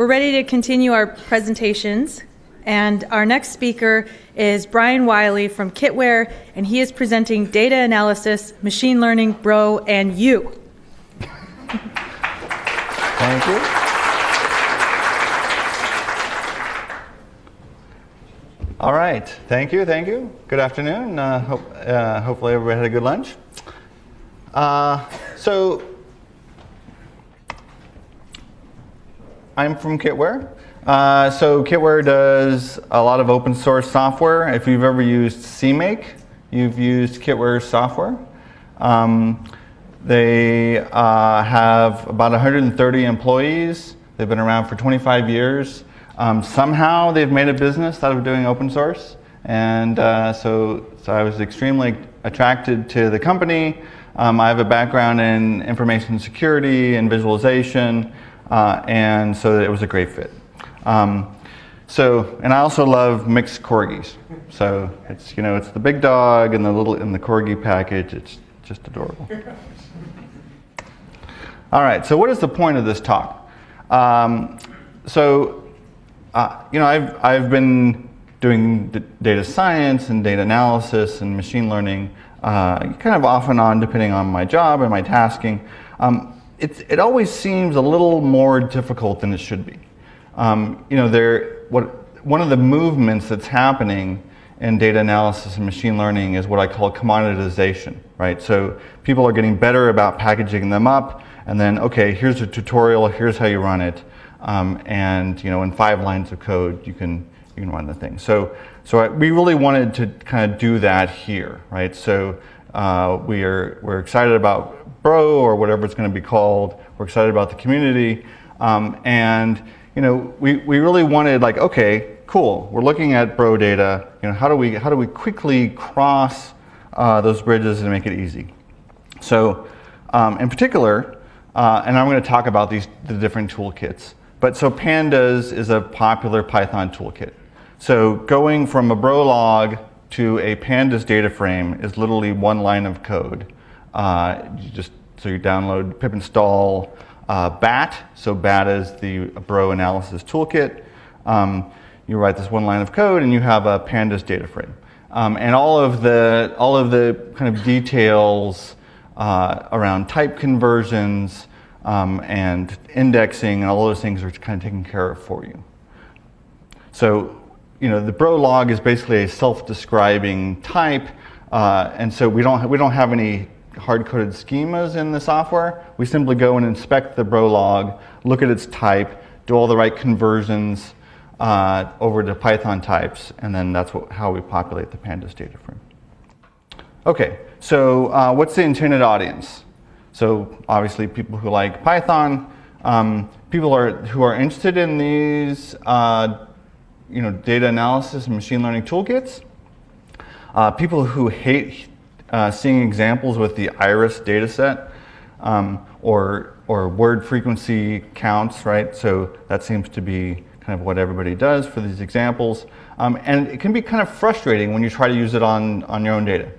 We're ready to continue our presentations. And our next speaker is Brian Wiley from Kitware, and he is presenting data analysis, machine learning, Bro, and you. Thank you. All right, thank you, thank you. Good afternoon. Uh, hope, uh, hopefully everybody had a good lunch. Uh, so, I'm from Kitware. Uh, so Kitware does a lot of open source software. If you've ever used CMake, you've used Kitware software. Um, they uh, have about 130 employees. They've been around for 25 years. Um, somehow they've made a business out of doing open source. And uh, so, so I was extremely attracted to the company. Um, I have a background in information security and visualization, uh, and so it was a great fit. Um, so, and I also love mixed corgis. So it's, you know, it's the big dog and the little, in the corgi package. It's just adorable. All right, so what is the point of this talk? Um, so, uh, you know, I've, I've been doing data science and data analysis and machine learning uh, kind of off and on depending on my job and my tasking. Um, it always seems a little more difficult than it should be. Um, you know, there, what, one of the movements that's happening in data analysis and machine learning is what I call commoditization, right? So people are getting better about packaging them up and then, okay, here's a tutorial, here's how you run it. Um, and you know, in five lines of code, you can, you can run the thing. So, so I, we really wanted to kind of do that here, right? So uh, we are, we're excited about Bro or whatever it's going to be called. We're excited about the community. Um, and you know, we, we really wanted like, okay, cool, we're looking at Bro data. You know, how do we, how do we quickly cross uh, those bridges and make it easy? So um, in particular, uh, and I'm going to talk about these the different toolkits. But so pandas is a popular Python toolkit. So going from a bro log to a pandas data frame is literally one line of code. Uh, you just so you download pip install uh, BAT. So BAT is the Bro analysis toolkit. Um, you write this one line of code and you have a pandas data frame. Um, and all of the all of the kind of details uh, around type conversions um, and indexing and all those things are kind of taken care of for you. So, you know, the bro log is basically a self-describing type, uh, and so we don't we don't have any hard-coded schemas in the software. We simply go and inspect the bro log, look at its type, do all the right conversions uh, over to Python types, and then that's what, how we populate the pandas data frame. Okay, so uh, what's the intended audience? So obviously people who like Python, um, people are, who are interested in these uh, you know, data analysis and machine learning toolkits, uh, people who hate uh, seeing examples with the iris dataset um, or, or word frequency counts, right? So that seems to be kind of what everybody does for these examples. Um, and it can be kind of frustrating when you try to use it on, on your own data.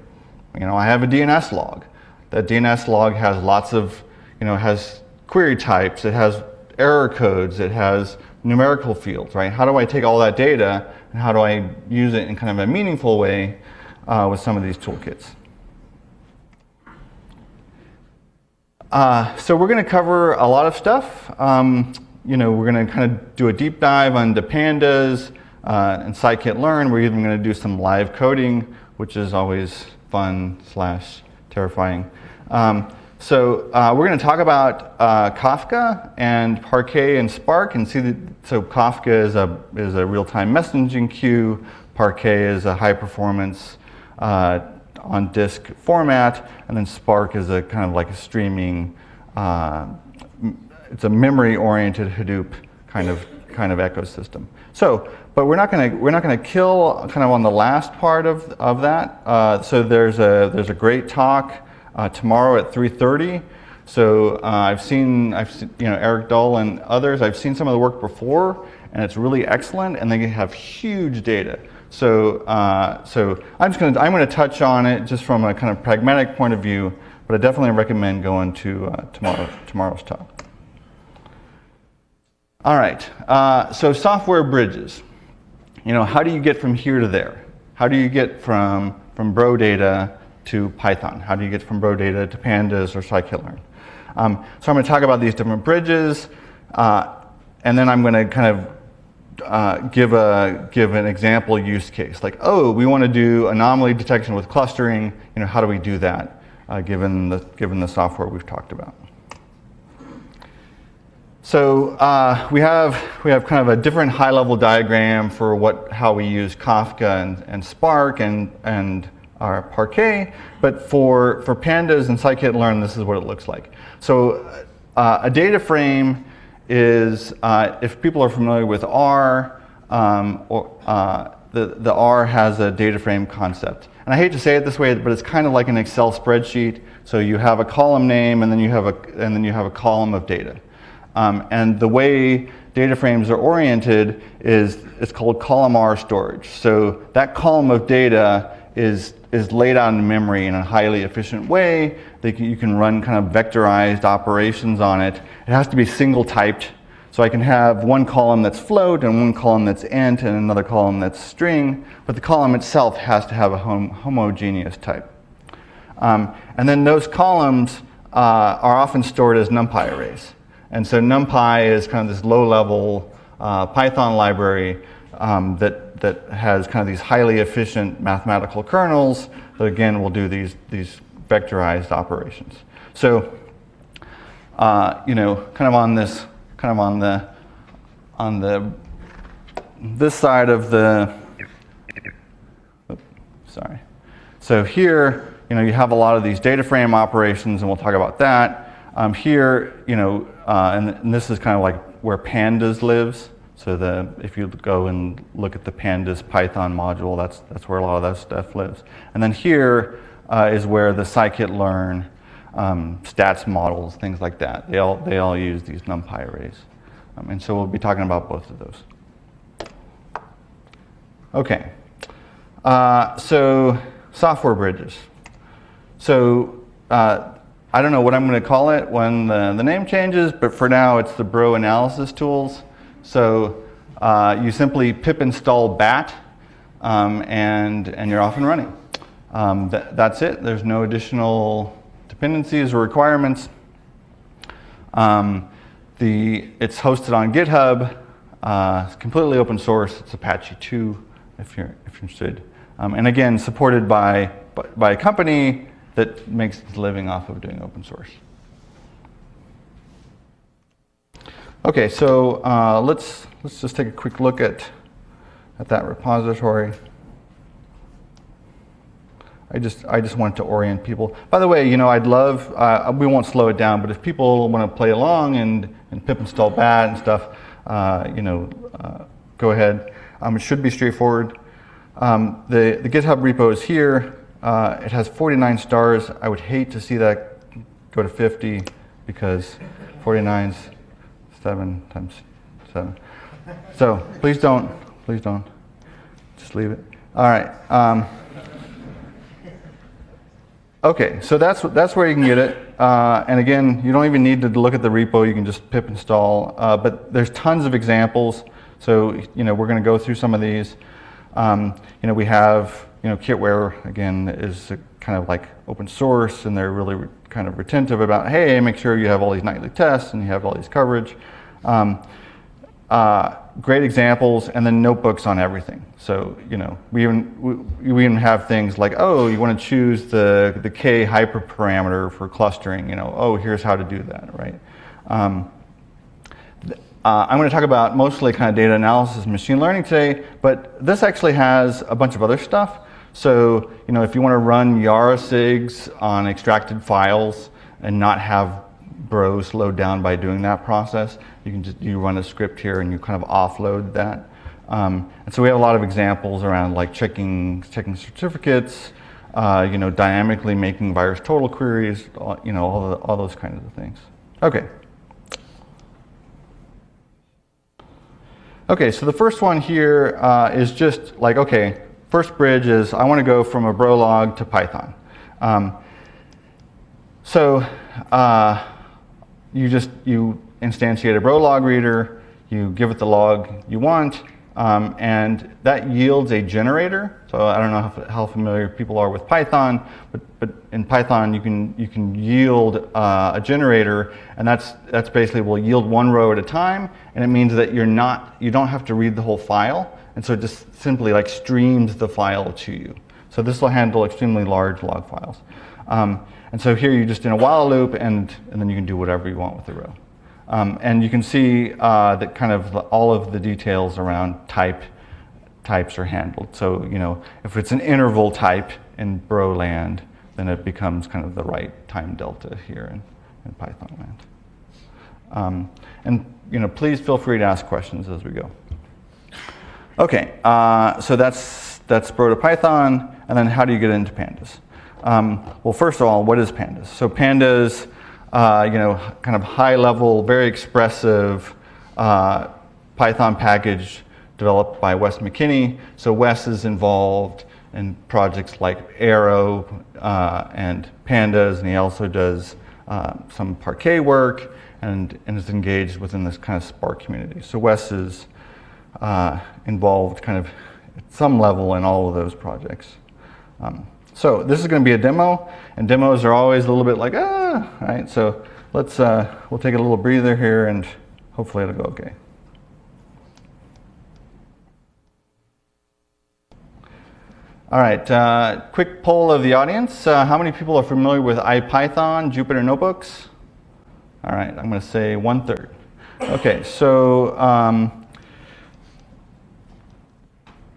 You know, I have a DNS log. That DNS log has lots of, you know, has query types, it has error codes, it has numerical fields, right? How do I take all that data and how do I use it in kind of a meaningful way uh, with some of these toolkits? Uh, so we're going to cover a lot of stuff. Um, you know, we're going to kind of do a deep dive on the pandas uh, and scikit-learn. We're even going to do some live coding, which is always fun slash terrifying. Um, so uh, we're going to talk about uh, Kafka and Parquet and Spark and see that, so Kafka is a, is a real-time messaging queue, Parquet is a high performance uh, on disk format, and then Spark is a kind of like a streaming, uh, it's a memory-oriented Hadoop kind of kind of ecosystem. So, but we're not going to we're not going to kill kind of on the last part of of that. Uh, so there's a there's a great talk uh, tomorrow at 3:30. So uh, I've seen I've seen, you know Eric Dull and others. I've seen some of the work before, and it's really excellent. And they have huge data. So, uh, so I'm just going to I'm going to touch on it just from a kind of pragmatic point of view, but I definitely recommend going to uh, tomorrow tomorrow's talk. All right, uh, so software bridges. You know, how do you get from here to there? How do you get from, from Bro data to Python? How do you get from Bro data to Pandas or scikit-learn? Um, so I'm going to talk about these different bridges, uh, and then I'm going to kind of uh, give, a, give an example use case. Like, oh, we want to do anomaly detection with clustering. You know, how do we do that uh, given, the, given the software we've talked about? So uh, we have we have kind of a different high-level diagram for what how we use Kafka and, and Spark and and our Parquet, but for for pandas and scikit-learn, this is what it looks like. So uh, a data frame is uh, if people are familiar with R, um, or uh, the the R has a data frame concept. And I hate to say it this way, but it's kind of like an Excel spreadsheet. So you have a column name, and then you have a and then you have a column of data. Um, and the way data frames are oriented is it's called columnar storage. So that column of data is, is laid out in memory in a highly efficient way. Can, you can run kind of vectorized operations on it. It has to be single typed. So I can have one column that's float and one column that's int and another column that's string, but the column itself has to have a hom homogeneous type. Um, and then those columns uh, are often stored as NumPy arrays. And so NumPy is kind of this low-level uh, Python library um, that, that has kind of these highly efficient mathematical kernels that again will do these, these vectorized operations. So, uh, you know, kind of on this, kind of on the, on the, this side of the, oops, sorry. So here, you know, you have a lot of these data frame operations and we'll talk about that. Um, here, you know, uh, and, and, this is kind of like where pandas lives. So the, if you go and look at the pandas Python module, that's, that's where a lot of that stuff lives. And then here uh, is where the scikit-learn um, stats models, things like that, they all, they all use these NumPy arrays. Um, and so we'll be talking about both of those. Okay, uh, so software bridges. So uh, I don't know what I'm going to call it when the, the name changes, but for now it's the Bro analysis tools. So uh, you simply pip install bat um, and, and you're off and running. Um, th that's it. There's no additional dependencies or requirements. Um, the, it's hosted on GitHub. Uh, it's completely open source. It's Apache 2 if you're, if you're interested. Um, and again, supported by, by a company that makes its living off of doing open source. Okay, so uh, let's let's just take a quick look at at that repository. I just I just want to orient people. By the way, you know I'd love uh, we won't slow it down, but if people want to play along and and pip install bat and stuff, uh, you know, uh, go ahead. Um, it should be straightforward. Um, the the GitHub repo is here. Uh, it has 49 stars. I would hate to see that go to 50 because 49 is 7 times 7. So please don't, please don't. Just leave it. All right. Um, okay, so that's, that's where you can get it. Uh, and again, you don't even need to look at the repo. You can just pip install. Uh, but there's tons of examples. So, you know, we're going to go through some of these. Um, you know, we have you know, Kitware, again, is kind of like open source, and they're really kind of retentive about, hey, make sure you have all these nightly tests and you have all these coverage. Um, uh, great examples, and then notebooks on everything. So, you know, we even, we, we even have things like, oh, you want to choose the, the K hyperparameter for clustering, you know, oh, here's how to do that, right? Um, uh, I'm going to talk about mostly kind of data analysis and machine learning today, but this actually has a bunch of other stuff. So, you know, if you want to run Yara SIGs on extracted files and not have Bro slowed down by doing that process, you can just you run a script here and you kind of offload that. Um, and so we have a lot of examples around like checking checking certificates, uh, you know, dynamically making VirusTotal queries, you know, all, the, all those kinds of things. Okay. Okay, so the first one here uh, is just like, okay, First bridge is I want to go from a Bro log to Python. Um, so uh, you just you instantiate a Brolog reader, you give it the log you want, um, and that yields a generator. So I don't know how, how, familiar people are with Python, but, but in Python you can, you can yield uh, a generator, and that's, that's basically will yield one row at a time, and it means that you're not, you don't have to read the whole file, and so it just simply like streams the file to you. So this will handle extremely large log files. Um, and so here you're just in a while loop, and, and then you can do whatever you want with the row. Um, and you can see uh, that kind of all of the details around type types are handled. So, you know, if it's an interval type in Bro land, then it becomes kind of the right time delta here in, in Python land. Um, and, you know, please feel free to ask questions as we go. Okay, uh, so that's, that's Bro to Python, and then how do you get into pandas? Um, well, first of all, what is pandas? So pandas uh, you know, kind of high level, very expressive uh, Python package developed by Wes McKinney. So Wes is involved in projects like Arrow uh, and Pandas, and he also does uh, some Parquet work and, and is engaged within this kind of Spark community. So Wes is uh, involved kind of at some level in all of those projects. Um, so this is going to be a demo, and demos are always a little bit like, ah, right? So let's, uh, we'll take a little breather here and hopefully it'll go okay. All right, uh, quick poll of the audience. Uh, how many people are familiar with IPython, Jupyter Notebooks? All right, I'm going to say one third. Okay, so um,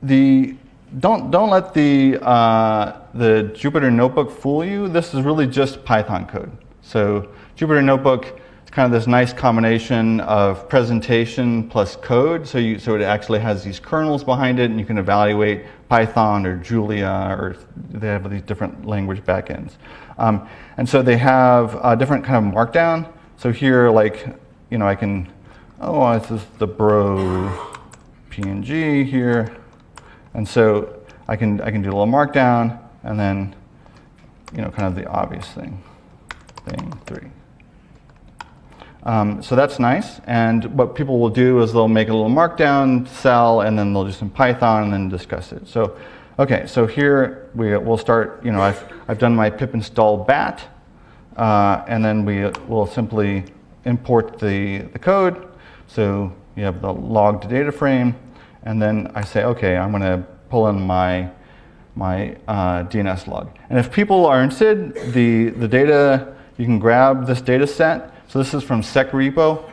the don't don't let the uh, the Jupyter Notebook fool you. This is really just Python code. So Jupyter Notebook is kind of this nice combination of presentation plus code. So you so it actually has these kernels behind it, and you can evaluate Python or Julia, or they have these different language backends. Um, and so they have a different kind of markdown. So here, like you know, I can oh this is the bro PNG here. And so I can, I can do a little markdown and then, you know, kind of the obvious thing, thing three. Um, so that's nice. And what people will do is they'll make a little markdown cell and then they'll do some Python and then discuss it. So, okay, so here we, we'll start, you know, I've, I've done my pip install bat uh, and then we will simply import the, the code. So you have the logged data frame and then I say, okay, I'm going to pull in my my uh, DNS log. And if people are interested, the, the data, you can grab this data set. So this is from SecRepo.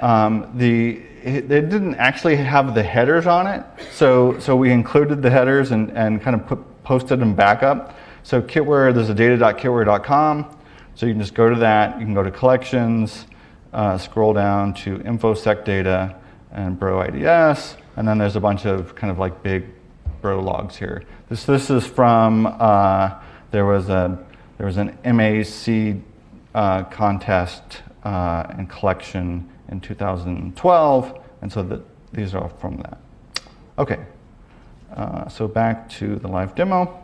Um, the, it, they didn't actually have the headers on it, so, so we included the headers and, and kind of put, posted them back up. So Kitware, there's a data.kitware.com, so you can just go to that, you can go to collections, uh, scroll down to infosec data and bro IDS, and then there's a bunch of kind of like big bro logs here. This, this is from, uh, there, was a, there was an MAC uh, contest uh, and collection in 2012, and so the, these are from that. Okay, uh, so back to the live demo.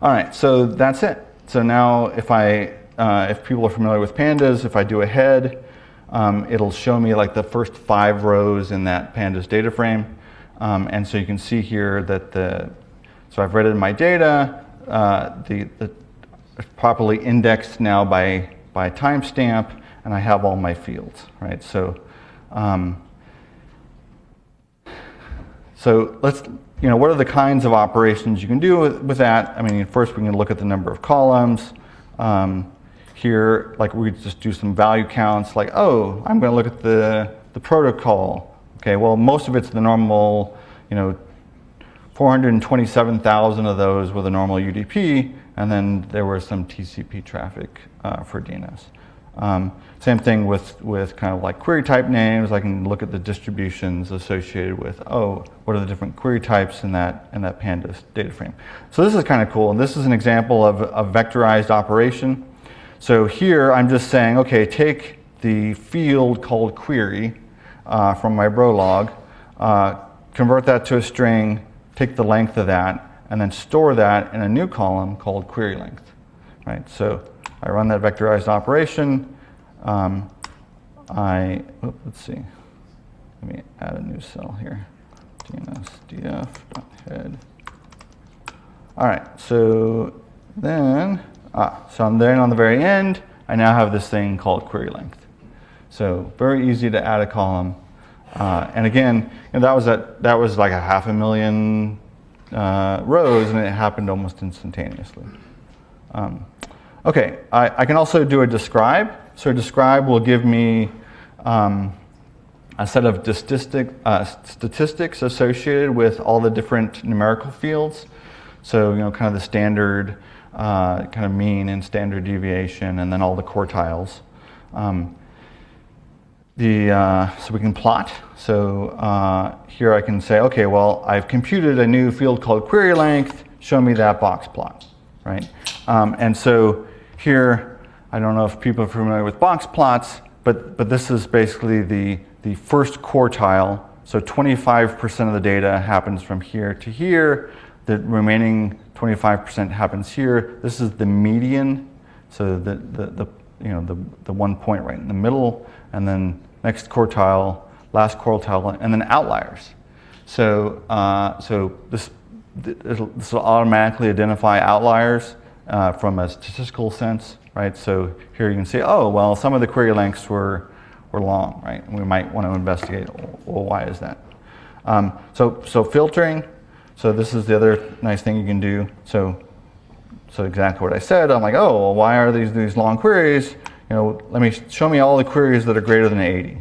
All right, so that's it. So now if I, uh, if people are familiar with pandas, if I do a head, um, it'll show me like the first five rows in that pandas data frame. Um, and so you can see here that the, so I've read in my data, uh, the, the properly indexed now by, by timestamp, and I have all my fields, right? So, um, so let's, you know, what are the kinds of operations you can do with, with that? I mean, first we can look at the number of columns. Um, here, like we just do some value counts, like, oh, I'm going to look at the, the protocol. Okay, well, most of it's the normal, you know, 427,000 of those with a normal UDP, and then there was some TCP traffic uh, for DNS. Um, same thing with, with kind of like query type names. I can look at the distributions associated with, oh, what are the different query types in that, in that pandas data frame. So this is kind of cool. And this is an example of a vectorized operation. So here I'm just saying, okay, take the field called query uh, from my bro log, uh, convert that to a string, take the length of that, and then store that in a new column called query length. Right? So I run that vectorized operation. Um, I, let's see. let me add a new cell here. DNSDF.head. All right, so then, ah, so I'm then on the very end, I now have this thing called query length. So very easy to add a column. Uh, and again, know, that was at, that was like a half a million uh, rows, and it happened almost instantaneously. Um, okay, I, I, can also do a describe. So describe will give me um, a set of statistic, uh, statistics associated with all the different numerical fields. So you know, kind of the standard, uh, kind of mean and standard deviation, and then all the quartiles. Um, the, uh, so we can plot. So uh, here I can say, okay, well, I've computed a new field called query length. Show me that box plot, right? Um, and so here, I don't know if people are familiar with box plots, but, but this is basically the, the first quartile. So 25% of the data happens from here to here. The remaining 25% happens here. This is the median. So the, the, the, you know, the, the one point right in the middle, and then next quartile, last quartile, and then outliers. So, uh, so this, this will automatically identify outliers uh, from a statistical sense, right? So here you can see, oh, well, some of the query lengths were, were long, right? And we might want to investigate, well, why is that? Um, so, so filtering, so this is the other nice thing you can do. So, so exactly what I said, I'm like, oh, well, why are these, these long queries? you know, let me show me all the queries that are greater than 80,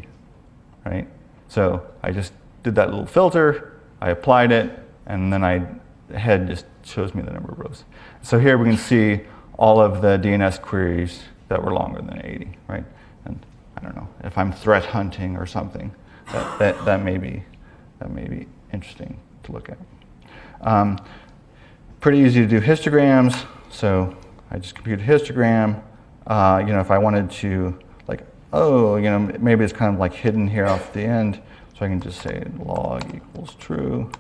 right? So I just did that little filter, I applied it, and then I head just shows me the number of rows. So here we can see all of the DNS queries that were longer than 80, right? And I don't know if I'm threat hunting or something, that, that, that may be that may be interesting to look at. Um, pretty easy to do histograms. So I just compute a histogram. Uh, you know, if I wanted to, like, oh, you know, maybe it's kind of like hidden here off the end, so I can just say log equals true.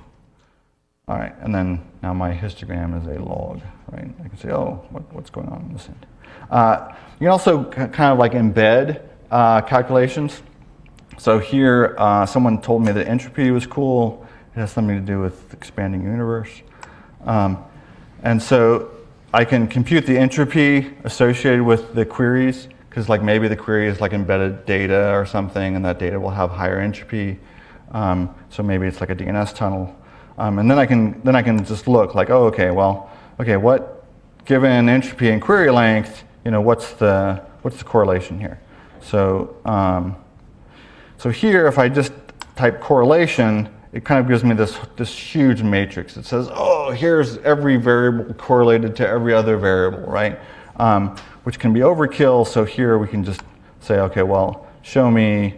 All right, and then now my histogram is a log, right? I can say, oh, what, what's going on in this end? Uh, you can also kind of like embed uh, calculations. So here, uh, someone told me that entropy was cool. It has something to do with expanding universe. Um, and so I can compute the entropy associated with the queries because like maybe the query is like embedded data or something and that data will have higher entropy. Um, so maybe it's like a DNS tunnel. Um, and then I can then I can just look like, oh, okay, well, okay, what given entropy and query length, you know, what's the what's the correlation here? So um, so here, if I just type correlation, it kind of gives me this, this huge matrix. It says, oh, here's every variable correlated to every other variable, right? Um, which can be overkill. So here we can just say, okay, well, show me,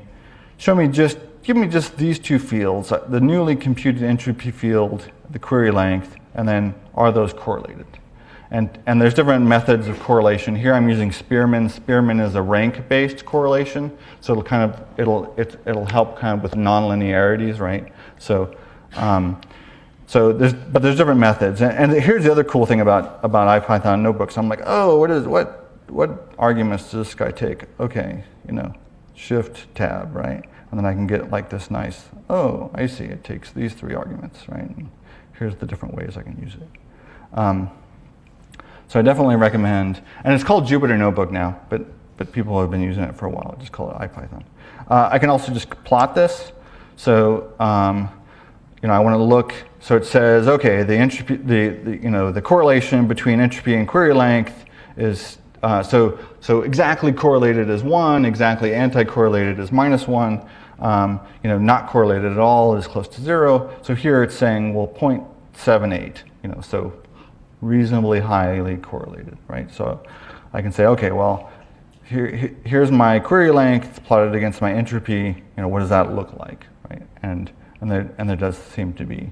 show me just, give me just these two fields, uh, the newly computed entropy field, the query length, and then are those correlated? And, and there's different methods of correlation. Here I'm using Spearman. Spearman is a rank-based correlation, so it'll kind of it'll it, it'll help kind of with nonlinearities, right? So, um, so there's but there's different methods. And, and, here's the other cool thing about about IPython notebooks. I'm like, oh, what is what what arguments does this guy take? Okay, you know, Shift Tab, right? And then I can get like this nice. Oh, I see. It takes these three arguments, right? And here's the different ways I can use it. Um, so I definitely recommend, and it's called Jupyter Notebook now, but, but people have been using it for a while. Just call it IPython. Uh, I can also just plot this. So, um, you know, I want to look, so it says, okay, the entropy, the, the, you know, the correlation between entropy and query length is, uh, so, so exactly correlated is one, exactly anti-correlated is minus one, um, you know, not correlated at all is close to zero. So here it's saying, well, 0.78, you know, so reasonably highly correlated, right? So I can say, okay, well, here, here's my query length plotted against my entropy. You know, what does that look like, right? And and there and there does seem to be,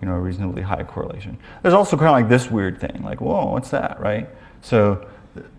you know, a reasonably high correlation. There's also kind of like this weird thing, like, whoa, what's that, right? So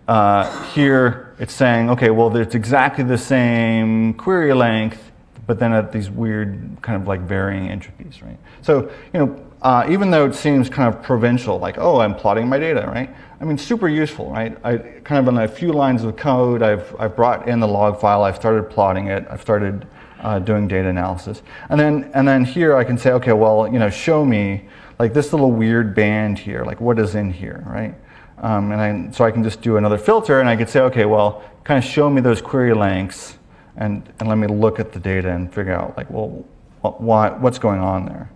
uh, here it's saying, okay, well, it's exactly the same query length, but then at these weird kind of like varying entropies, right? So you know, uh, even though it seems kind of provincial, like, oh, I'm plotting my data, right? I mean, super useful, right? I kind of in a few lines of code, I've, I've brought in the log file, I've started plotting it, I've started uh, doing data analysis. And then, and then here I can say, okay, well, you know, show me like this little weird band here, like what is in here, right? Um, and I, so I can just do another filter and I could say, okay, well, kind of show me those query lengths and, and let me look at the data and figure out like, well, why, what's going on there.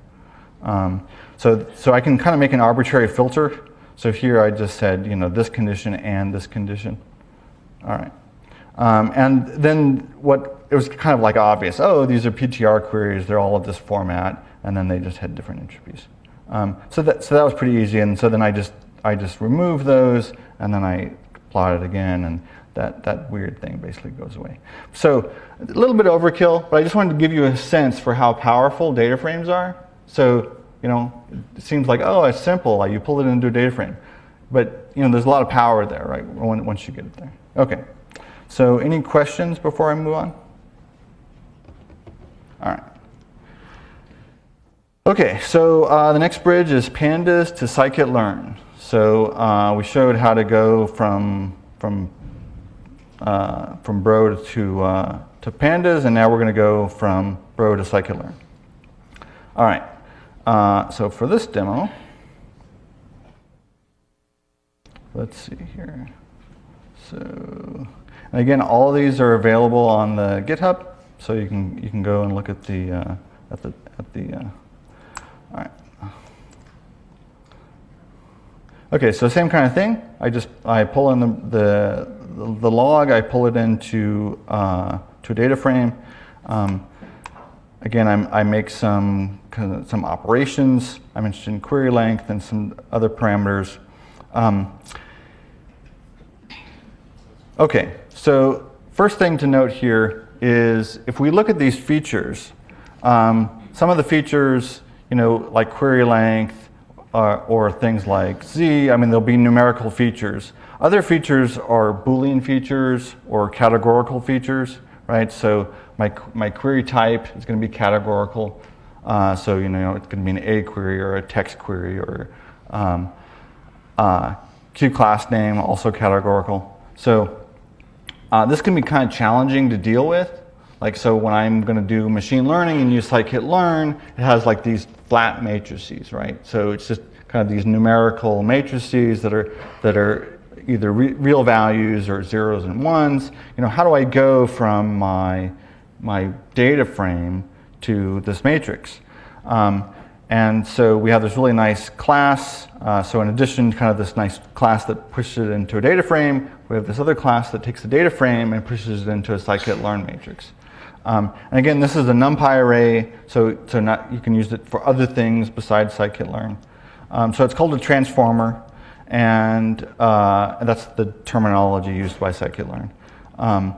Um, so, so I can kind of make an arbitrary filter. So here I just said, you know, this condition and this condition. All right. Um, and then what, it was kind of like obvious, oh, these are PTR queries, they're all of this format, and then they just had different entropies. Um, so, that, so that was pretty easy, and so then I just, I just removed those, and then I plot it again, and that, that weird thing basically goes away. So a little bit overkill, but I just wanted to give you a sense for how powerful data frames are. So, you know, it seems like, oh, it's simple, like you pull it into a data frame. But, you know, there's a lot of power there, right, once you get it there. Okay. So any questions before I move on? All right. Okay, so uh, the next bridge is pandas to scikit-learn. So uh, we showed how to go from from uh, from Bro to uh, to pandas, and now we're going to go from Bro to scikit-learn. All right. Uh, so for this demo, let's see here. So. Again, all these are available on the GitHub, so you can you can go and look at the uh, at the at the. Uh, all right. Okay, so same kind of thing. I just I pull in the the, the log. I pull it into uh, to a data frame. Um, again, I'm, i make some kind of, some operations. I'm interested in query length and some other parameters. Um, okay, so first thing to note here is if we look at these features, um, some of the features, you know, like query length uh, or things like Z, I mean, there'll be numerical features. Other features are Boolean features or categorical features, right? So my, my query type is going to be categorical. Uh, so, you know, it's going to be an A query or a text query or um, uh, Q class name, also categorical. So uh, this can be kind of challenging to deal with. Like, so when I'm going to do machine learning and use scikit-learn, it has like these flat matrices, right? So it's just kind of these numerical matrices that are, that are either re real values or zeros and ones. You know, how do I go from my, my data frame to this matrix? Um, and so we have this really nice class. Uh, so in addition to kind of this nice class that pushes it into a data frame, we have this other class that takes the data frame and pushes it into a scikit-learn matrix. Um, and again, this is a NumPy array, so, so not, you can use it for other things besides scikit-learn. Um, so it's called a transformer, and, uh, that's the terminology used by scikit-learn. Um,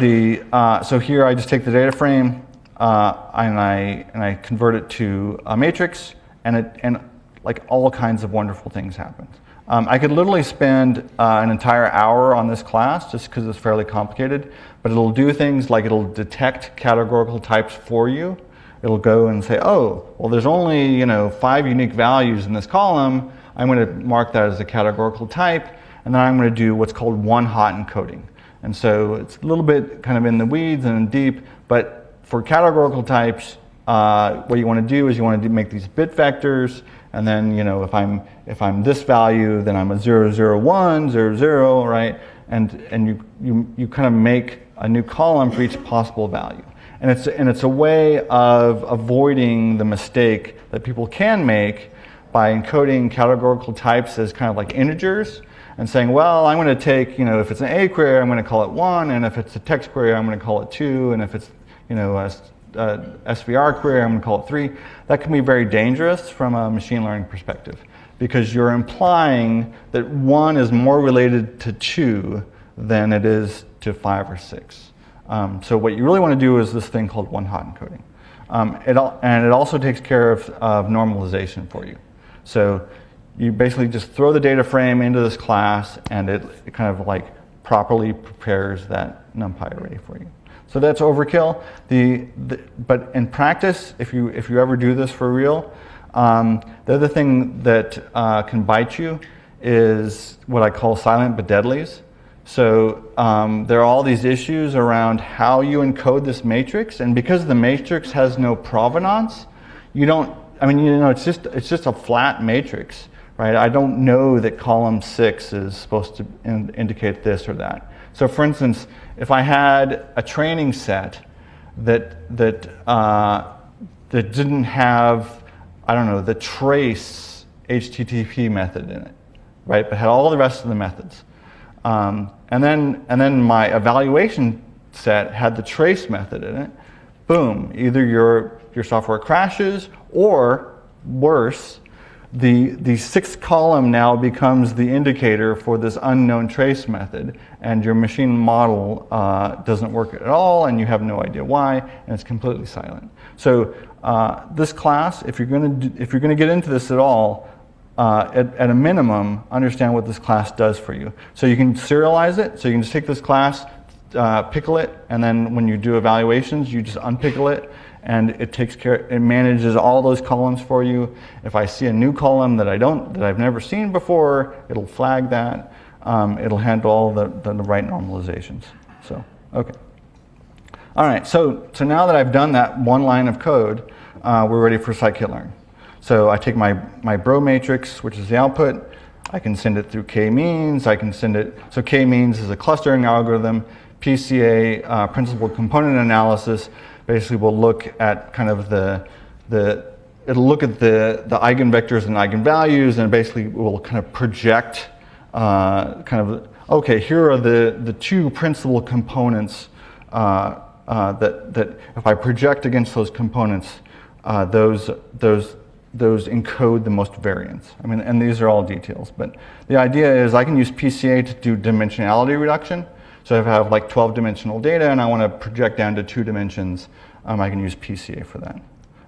the, uh, so here I just take the data frame, uh, and I and I convert it to a matrix, and it and like all kinds of wonderful things happen. Um, I could literally spend uh, an entire hour on this class just because it's fairly complicated, but it'll do things like it'll detect categorical types for you. It'll go and say, oh, well, there's only you know five unique values in this column. I'm going to mark that as a categorical type, and then I'm going to do what's called one-hot encoding. And so it's a little bit kind of in the weeds and deep, but for categorical types, uh, what you want to do is you want to make these bit vectors, and then you know if I'm if I'm this value, then I'm a 0, 0, 1, 0, 0, right? And and you you you kind of make a new column for each possible value. And it's and it's a way of avoiding the mistake that people can make by encoding categorical types as kind of like integers and saying, well, I'm going to take, you know, if it's an A query, I'm going to call it 1, and if it's a text query, I'm going to call it 2, and if it's you know, a, a SVR query, I'm going to call it three. That can be very dangerous from a machine learning perspective because you're implying that one is more related to two than it is to five or six. Um, so what you really want to do is this thing called one-hot encoding. Um, it and it also takes care of, of normalization for you. So you basically just throw the data frame into this class and it, it kind of like properly prepares that NumPy array for you. So that's overkill. The, the, but in practice, if you, if you ever do this for real, um, the other thing that uh, can bite you is what I call silent but deadlies. So um, there are all these issues around how you encode this matrix, and because the matrix has no provenance, you don't. I mean, you know, it's just it's just a flat matrix, right? I don't know that column six is supposed to in, indicate this or that. So, for instance, if I had a training set that that uh, that didn't have, I don't know, the trace HTTP method in it, right? But had all the rest of the methods. Um, and then, and then my evaluation set had the trace method in it. Boom, either your, your software crashes or worse, the, the sixth column now becomes the indicator for this unknown trace method and your machine model uh, doesn't work at all and you have no idea why and it's completely silent. So uh, this class, if you're going to if you're going to get into this at all, uh, at, at, a minimum, understand what this class does for you. So you can serialize it. So you can just take this class, uh, pickle it, and then when you do evaluations, you just unpickle it, and it takes care, it manages all those columns for you. If I see a new column that I don't, that I've never seen before, it'll flag that. Um, it'll handle all the, the, the right normalizations. So, okay. All right, so, so now that I've done that one line of code, uh, we're ready for scikit-learn. So I take my, my bro matrix, which is the output, I can send it through k-means, I can send it, so k-means is a clustering algorithm, PCA, uh, principal component analysis, basically will look at kind of the, the it'll look at the, the eigenvectors and eigenvalues and basically will kind of project uh, kind of, okay, here are the, the two principal components uh, uh, that, that if I project against those components, uh, those, those those encode the most variance. I mean, and these are all details, but the idea is I can use PCA to do dimensionality reduction. So if I have like 12 dimensional data and I want to project down to two dimensions, um, I can use PCA for that.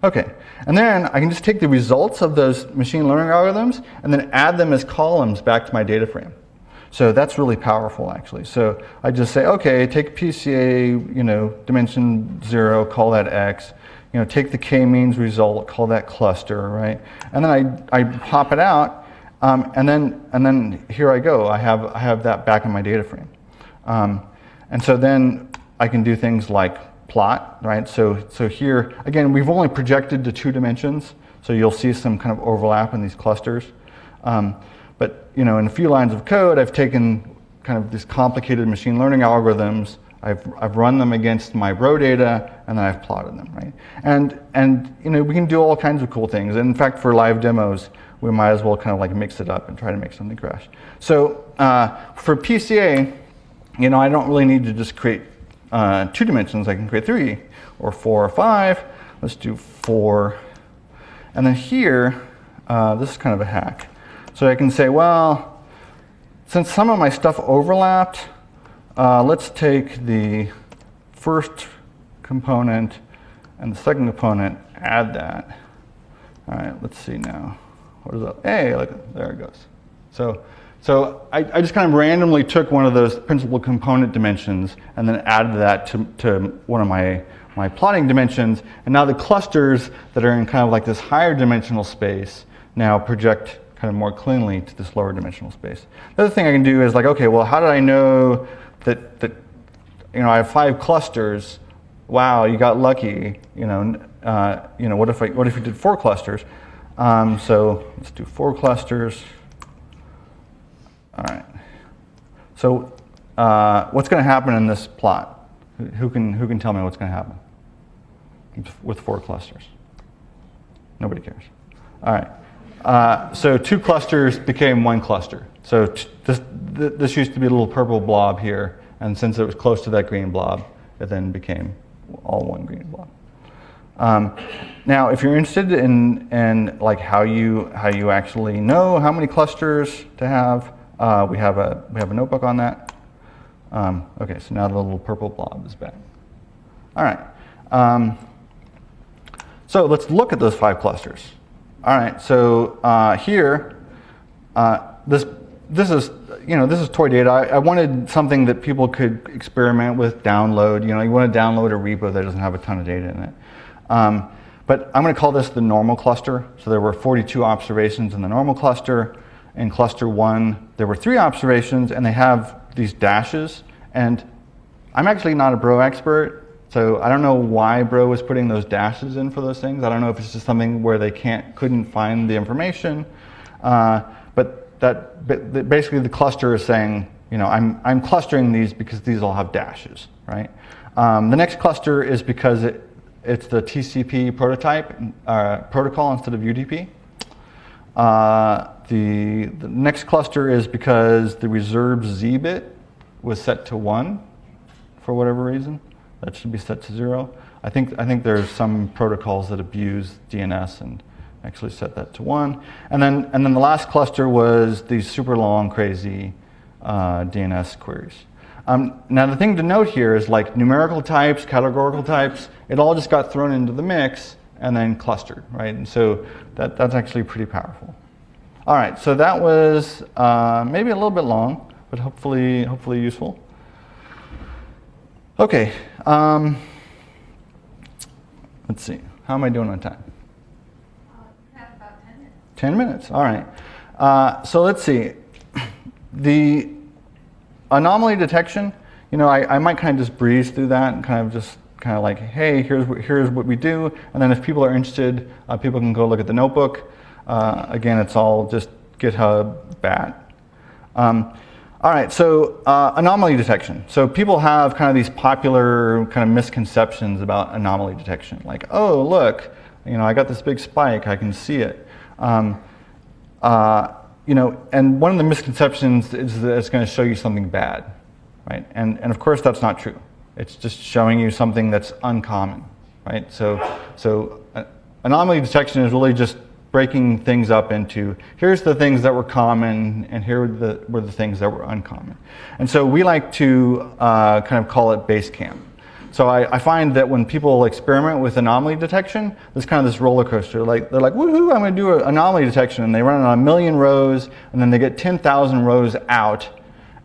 Okay, and then I can just take the results of those machine learning algorithms and then add them as columns back to my data frame. So that's really powerful actually. So I just say, okay, take PCA, you know, dimension zero, call that X, you know, take the k-means result, call that cluster, right? And then I, I pop it out, um, and then and then here I go. I have I have that back in my data frame, um, and so then I can do things like plot, right? So so here again, we've only projected to two dimensions, so you'll see some kind of overlap in these clusters. Um, but you know, in a few lines of code, I've taken kind of these complicated machine learning algorithms I've, I've run them against my bro data and then I've plotted them, right? And, and you know, we can do all kinds of cool things. And in fact, for live demos, we might as well kind of like mix it up and try to make something crash. So uh, for PCA, you know, I don't really need to just create uh, two dimensions. I can create three or four or five. Let's do four. And then here, uh, this is kind of a hack. So I can say, well, since some of my stuff overlapped, uh, let's take the first component and the second component, add that. All right, let's see now. What is that? Hey, look, there it goes. So, so I, I just kind of randomly took one of those principal component dimensions and then added that to, to one of my, my plotting dimensions. And now the clusters that are in kind of like this higher dimensional space now project kind of more cleanly to this lower dimensional space. The other thing I can do is like, okay, well, how did I know that, that you know, I have five clusters. Wow, you got lucky. You know, uh, you know, what if I, what if you did four clusters? Um, so let's do four clusters. All right. So uh, what's going to happen in this plot? Who can who can tell me what's going to happen with four clusters? Nobody cares. All right. Uh, so two clusters became one cluster. So this, this used to be a little purple blob here, and since it was close to that green blob, it then became all one green blob. Um, now, if you're interested in, in like how you how you actually know how many clusters to have, uh, we have a we have a notebook on that. Um, okay, so now the little purple blob is back. All right. Um, so let's look at those five clusters. All right. So uh, here, uh, this this is, you know, this is toy data. I, I, wanted something that people could experiment with, download. You know, you want to download a repo that doesn't have a ton of data in it. Um, but I'm going to call this the normal cluster. So there were 42 observations in the normal cluster. In cluster one, there were three observations, and they have these dashes, and I'm actually not a Bro expert, so I don't know why Bro was putting those dashes in for those things. I don't know if it's just something where they can't couldn't find the information, uh, but that basically the cluster is saying, you know, I'm I'm clustering these because these all have dashes, right? Um, the next cluster is because it it's the TCP prototype uh, protocol instead of UDP. Uh, the, the next cluster is because the reserved Z bit was set to one for whatever reason. That should be set to zero. I think, I think there's some protocols that abuse DNS and actually set that to one. And then, and then the last cluster was these super long, crazy uh, DNS queries. Um, now the thing to note here is like numerical types, categorical types, it all just got thrown into the mix and then clustered, right? And so that, that's actually pretty powerful. All right, so that was uh, maybe a little bit long, but hopefully, hopefully useful. Okay, um, let's see. How am I doing on time? Uh, about 10 minutes. 10 minutes, all right. Uh, so let's see. The anomaly detection, you know, I, I might kind of just breeze through that and kind of just kind of like, hey, here's what, here's what we do. And then if people are interested, uh, people can go look at the notebook. Uh, again, it's all just GitHub bat. Um, all right, so uh, anomaly detection. So people have kind of these popular kind of misconceptions about anomaly detection. Like, oh, look, you know, I got this big spike, I can see it. Um, uh, you know, and one of the misconceptions is that it's going to show you something bad, right? And, and of course that's not true. It's just showing you something that's uncommon, right? So, so uh, anomaly detection is really just breaking things up into here's the things that were common and here were the, were the things that were uncommon. And so we like to uh, kind of call it base camp. So I, I, find that when people experiment with anomaly detection, there's kind of this roller coaster. Like they're like, woohoo, I'm going to do an anomaly detection, and they run on a million rows, and then they get 10,000 rows out,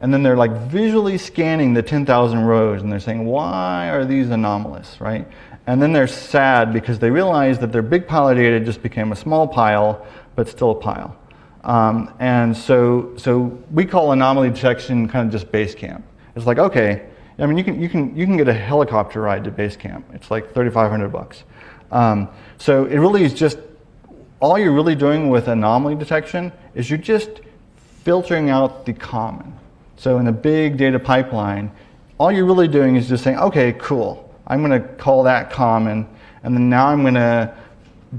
and then they're like visually scanning the 10,000 rows, and they're saying, why are these anomalous, right? And then they're sad because they realize that their big pile of data just became a small pile, but still a pile. Um, and so, so we call anomaly detection kind of just base camp. It's like, okay, I mean, you can, you can, you can get a helicopter ride to base camp. It's like 3,500 bucks. Um, so it really is just, all you're really doing with anomaly detection is you're just filtering out the common. So in a big data pipeline, all you're really doing is just saying, okay, cool. I'm going to call that common, and then now I'm going to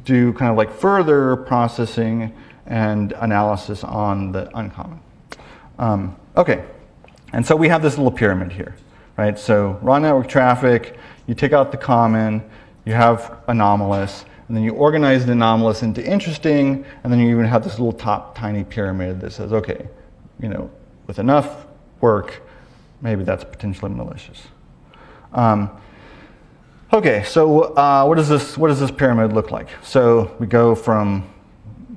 do kind of like further processing and analysis on the uncommon. Um, okay, and so we have this little pyramid here right? So raw network traffic, you take out the common, you have anomalous, and then you organize the anomalous into interesting, and then you even have this little top tiny pyramid that says, okay, you know, with enough work, maybe that's potentially malicious. Um, okay, so uh, what does this what does this pyramid look like? So we go from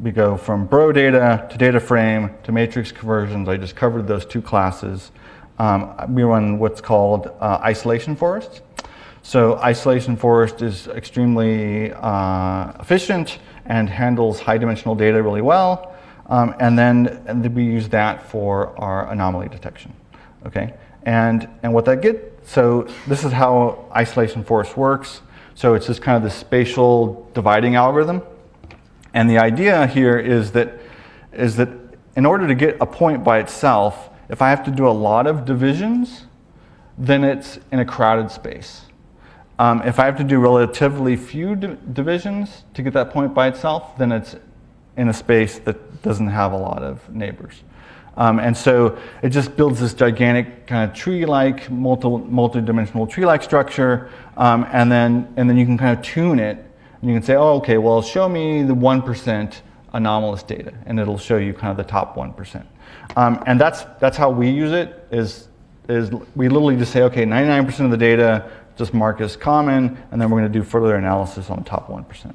we go from bro data to data frame to matrix conversions. I just covered those two classes. Um, we run what's called uh, isolation forest. So isolation forest is extremely uh, efficient and handles high dimensional data really well. Um, and, then, we use that for our anomaly detection. Okay, and and what that get so this is how isolation forest works. So it's just kind of the spatial dividing algorithm. And the idea here is that is that in order to get a point by itself, if I have to do a lot of divisions, then it's in a crowded space. Um, if I have to do relatively few divisions to get that point by itself, then it's in a space that doesn't have a lot of neighbors. Um, and so it just builds this gigantic kind of tree-like, multi, multi-dimensional tree-like structure, um, and, then, and then you can kind of tune it, and you can say, oh, okay, well, show me the 1% anomalous data, and it'll show you kind of the top 1%. Um, and that's, that's how we use it, is, is we literally just say, okay, 99% of the data just mark as common, and then we're gonna do further analysis on the top 1%.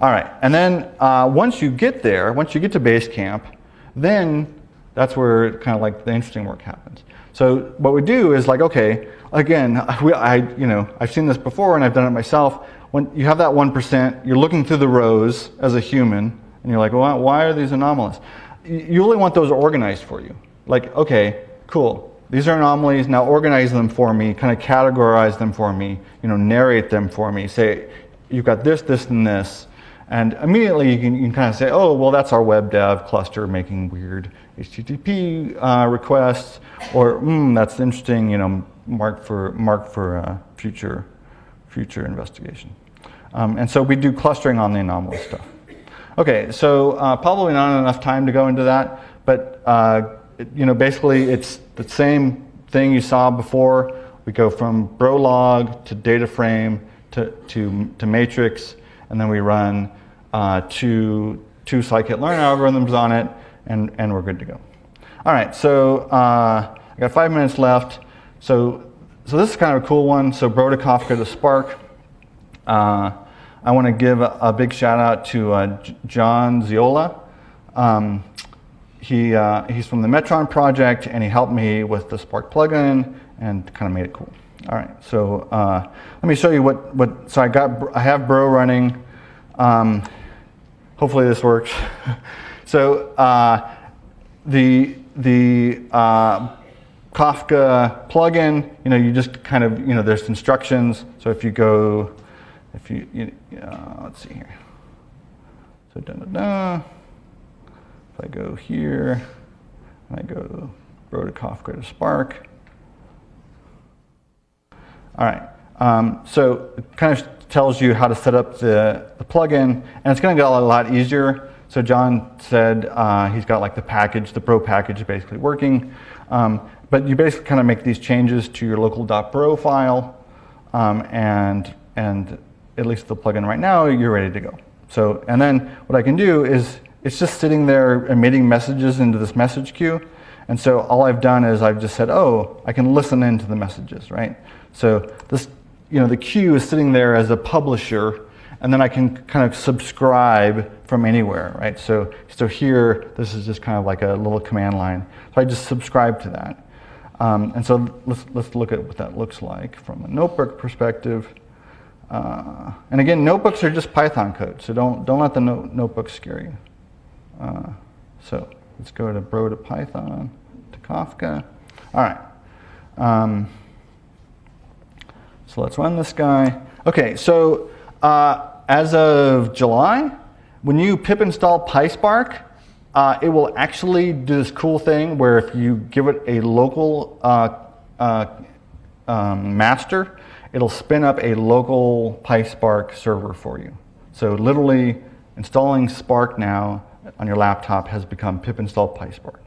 All right, and then uh, once you get there, once you get to base camp, then that's where kind of like the interesting work happens. So what we do is like, okay, again, we, I, you know, I've seen this before and I've done it myself. When you have that 1%, you're looking through the rows as a human, and you're like, well, why are these anomalous? you only want those organized for you. Like, okay, cool. these are anomalies. Now organize them for me, kind of categorize them for me, you know, narrate them for me. Say, you've got this, this, and this. And immediately you can, you can kind of say, oh, well, that's our web dev cluster making weird HTTP uh, requests, or mm, that's interesting, you know, mark for, mark for uh, future, future investigation. Um, and so we do clustering on the anomalous stuff. Okay, so uh, probably not enough time to go into that, but uh, it, you know, basically it's the same thing you saw before. We go from Brolog to data frame to, to, to matrix, and then we run uh, two, two scikit-learn algorithms on it, and, and we're good to go. All right, so uh, I got five minutes left. So, so this is kind of a cool one. So Bro to Kafka to Spark. Uh, I want to give a, a, big shout out to uh, John Zeolla. Um, he, uh, he's from the Metron project and he helped me with the Spark plugin and kind of made it cool. All right, so uh, let me show you what, what, so I got, I have Bro running. Um, hopefully this works. so uh, the, the uh, Kafka plugin, you know, you just kind of, you know, there's instructions. So if you go, if you, you uh, let's see here. So da da da. If I go here, and I go Bro to Kafka to Spark. All right, um, so kind of tells you how to set up the, the plugin, and it's going to get a lot easier. So John said uh, he's got like the package, the Bro package basically working. Um, but you basically kind of make these changes to your local.bro file, um, and, and at least the plugin right now, you're ready to go. So, and then what I can do is, it's just sitting there emitting messages into this message queue. And so all I've done is I've just said, oh, I can listen into the messages, right? So this, you know, the queue is sitting there as a publisher, and then I can kind of subscribe from anywhere, right? So, so here, this is just kind of like a little command line. So I just subscribe to that. Um, and so let's, let's look at what that looks like from a notebook perspective. Uh, and again, notebooks are just Python code, so don't, don't let the no notebook scare you. Uh, so let's go to bro to Python to Kafka. All right. Um, so let's run this guy. Okay, so uh, as of July, when you pip install PySpark, uh, it will actually do this cool thing where if you give it a local uh, uh, um, master, it'll spin up a local PySpark server for you. So literally installing Spark now on your laptop has become pip install PySpark.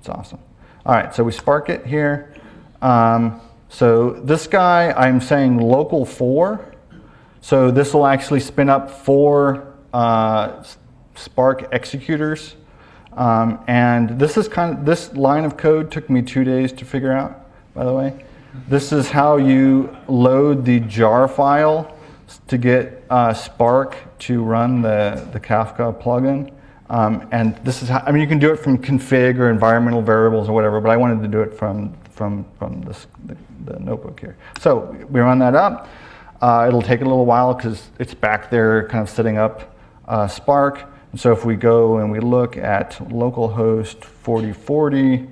It's awesome. All right, so we spark it here. Um, so this guy, I'm saying local four. So this will actually spin up four uh, Spark executors um, and this is kind of, this line of code took me two days to figure out, by the way. This is how you load the jar file to get uh, Spark to run the, the Kafka plugin. Um, and this is how, I mean, you can do it from config or environmental variables or whatever, but I wanted to do it from, from, from this, the, the notebook here. So we run that up. Uh, it'll take a little while because it's back there kind of setting up uh, Spark. So if we go and we look at localhost 4040,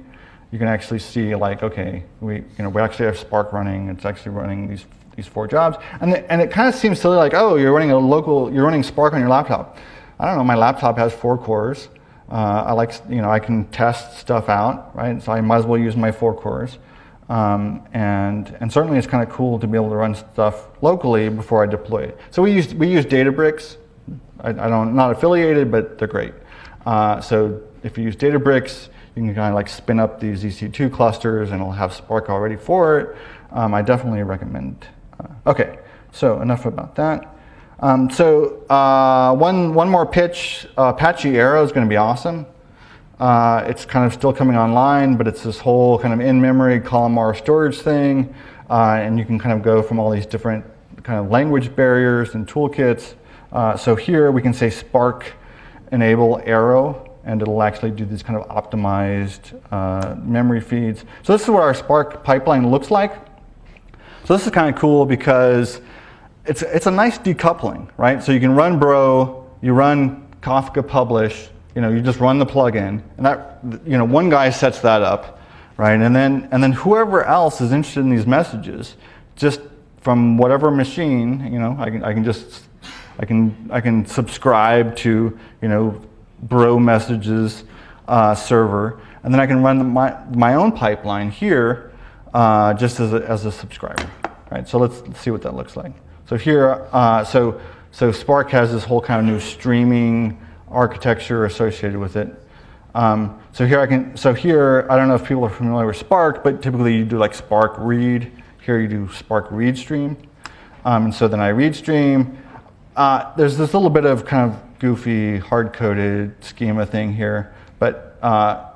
you can actually see like, okay, we, you know, we actually have Spark running. It's actually running these, these four jobs. And, the, and it kind of seems silly like, oh, you're running a local, you're running Spark on your laptop. I don't know, my laptop has four cores. Uh, I like, you know, I can test stuff out, right? So I might as well use my four cores. Um, and, and certainly it's kind of cool to be able to run stuff locally before I deploy it. So we use, we use Databricks I, I don't, not affiliated, but they're great. Uh, so if you use Databricks, you can kind of like spin up these EC2 clusters and it'll have Spark already for it. Um, I definitely recommend. Uh, okay, so enough about that. Um, so uh, one, one more pitch, uh, Apache Arrow is going to be awesome. Uh, it's kind of still coming online, but it's this whole kind of in-memory columnar storage thing. Uh, and you can kind of go from all these different kind of language barriers and toolkits uh, so here we can say Spark enable arrow and it'll actually do these kind of optimized uh, memory feeds. So this is what our Spark pipeline looks like. So this is kind of cool because it's, it's a nice decoupling, right? So you can run Bro, you run Kafka publish, you know, you just run the plugin, and that, you know, one guy sets that up, right? And then, and then whoever else is interested in these messages, just from whatever machine, you know, I can, I can just, I can, I can subscribe to, you know, Bro messages uh, server, and then I can run my, my own pipeline here uh, just as a, as a subscriber, right? So let's, let's see what that looks like. So here, uh, so, so Spark has this whole kind of new streaming architecture associated with it. Um, so here I can, so here, I don't know if people are familiar with Spark, but typically you do like Spark read. Here you do Spark read stream. Um, and so then I read stream. Uh, there's this little bit of kind of goofy, hard-coded schema thing here. But uh,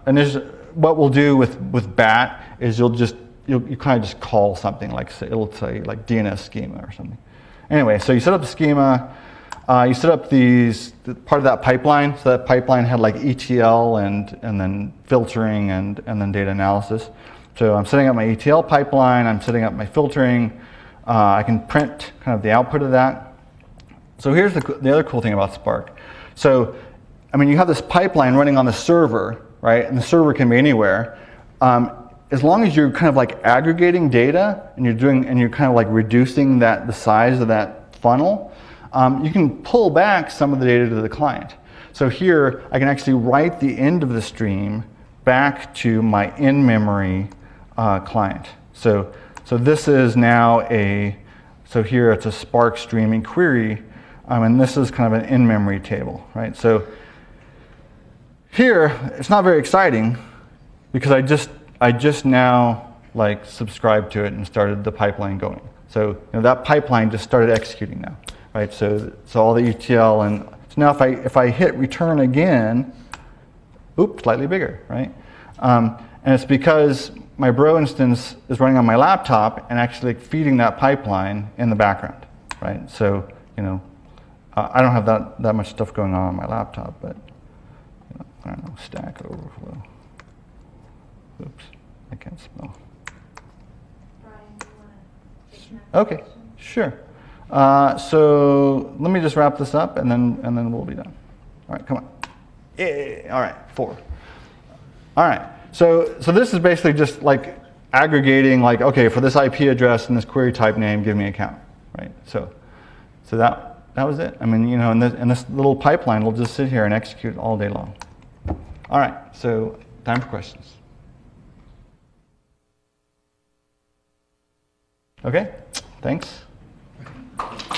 what we'll do with, with BAT is you'll just, you'll, you kind of just call something like, it'll say like DNS schema or something. Anyway, so you set up the schema. Uh, you set up these part of that pipeline. So that pipeline had like ETL and and then filtering and and then data analysis. So I'm setting up my ETL pipeline. I'm setting up my filtering. Uh, I can print kind of the output of that. So here's the the other cool thing about Spark. So I mean, you have this pipeline running on the server, right? And the server can be anywhere. Um, as long as you're kind of like aggregating data and you're doing and you're kind of like reducing that the size of that funnel, um, you can pull back some of the data to the client. So here, I can actually write the end of the stream back to my in-memory uh, client. So, so this is now a, so here it's a Spark streaming query, um, and this is kind of an in-memory table, right? So here, it's not very exciting because I just, I just now like subscribed to it and started the pipeline going. So you know, that pipeline just started executing now right? So, so all the ETL and so now if I, if I hit return again, oops, slightly bigger, right? Um, and it's because my Bro instance is running on my laptop and actually feeding that pipeline in the background, right? So, you know, uh, I don't have that, that much stuff going on on my laptop, but you know, I don't know, Stack Overflow. Oops, I can't spell. Okay, sure. Uh, so let me just wrap this up and then, and then we'll be done. All right, come on. Yeah, all right, four. All right, so, so this is basically just like aggregating like, okay, for this IP address and this query type name, give me a count, right? So, so that, that was it. I mean, you know, and this, and this little pipeline will just sit here and execute all day long. All right, so time for questions. Okay, thanks. Thank you.